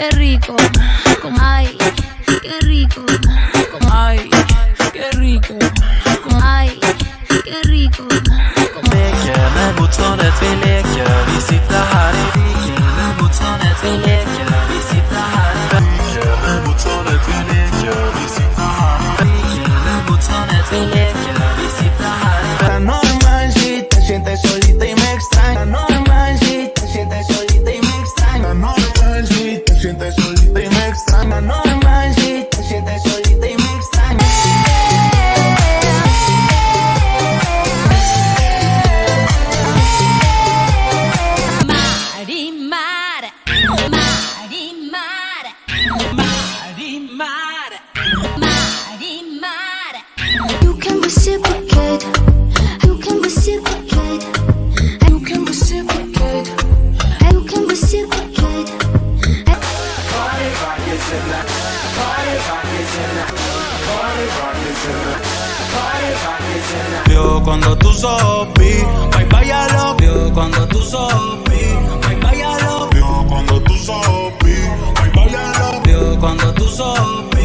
qué rico. Con ay, qué rico. Con ay, qué rico. Con ay, qué rico. Leker När motståndet vi leker Vi sitter här i viken När motståndet vi leker Vio cuando tú sopí, ay váyalo. Vio cuando tú sopí, ay váyalo. Vio cuando tú sopí, ay váyalo. Vio cuando tú sopí,